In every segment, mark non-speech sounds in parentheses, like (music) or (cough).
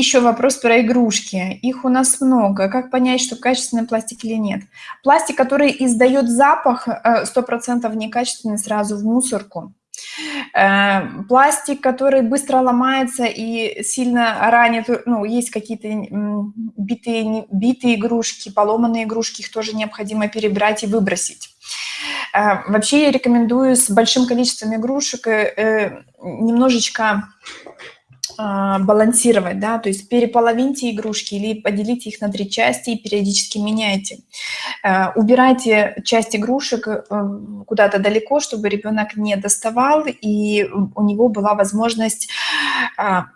еще вопрос про игрушки. Их у нас много. Как понять, что качественный пластик или нет? Пластик, который издает запах, 100% э, некачественный, сразу в мусорку. Э, пластик, который быстро ломается и сильно ранит, ну, есть какие-то битые, битые игрушки, поломанные игрушки, их тоже необходимо перебрать и выбросить. Э, вообще я рекомендую с большим количеством игрушек немножечко балансировать, да, то есть переполовиньте игрушки или поделите их на три части и периодически меняйте. Э, убирайте часть игрушек э, куда-то далеко, чтобы ребенок не доставал, и у него была возможность а,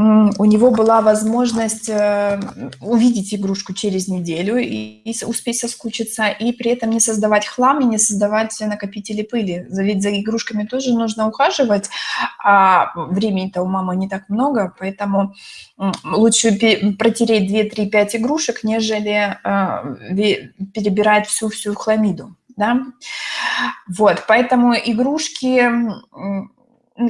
у него была возможность э, увидеть игрушку через неделю и, успеть соскучиться, и при этом не создавать хлам и не создавать накопители пыли. Ведь за игрушками тоже нужно ухаживать, а времени-то у мамы не так много, поэтому лучше протереть 2, 3, 5 игрушек, нежели э, перебирать всю-всю хламиду. Да? Вот, поэтому игрушки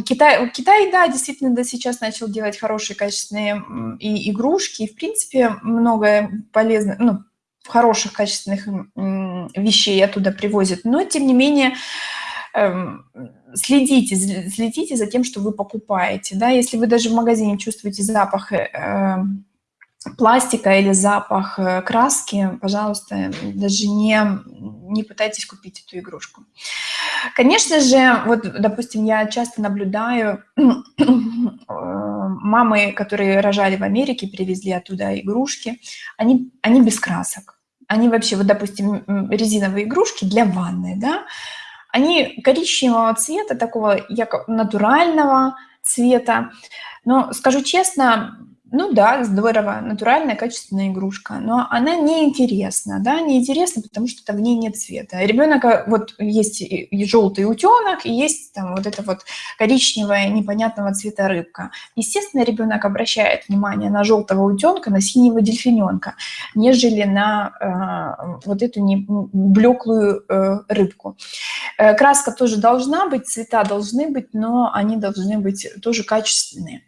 Китай, Китай, да, действительно, да, сейчас начал делать хорошие, качественные и игрушки, и, в принципе, много полезных, ну, хороших, качественных вещей оттуда привозят. Но, тем не менее, эм, следите, следите за тем, что вы покупаете. Да? Если вы даже в магазине чувствуете запах э, пластика или запах э, краски, пожалуйста, даже не, не пытайтесь купить эту игрушку. Конечно же, вот, допустим, я часто наблюдаю (clears throat) мамы, которые рожали в Америке, привезли оттуда игрушки, они, они без красок. Они вообще, вот, допустим, резиновые игрушки для ванны, да, они коричневого цвета, такого натурального цвета. Но, скажу честно, ну да, здорово, натуральная, качественная игрушка, но она неинтересна, да, неинтересна, потому что там в ней нет цвета. Ребенок, э, вот есть и желтый утенок, и есть там вот эта вот коричневая, непонятного цвета рыбка. Естественно, ребенок обращает внимание на желтого утенка, на синего дельфиненка, нежели на э, вот эту не, блеклую э, рыбку. Э, краска тоже должна быть, цвета должны быть, но они должны быть тоже качественные.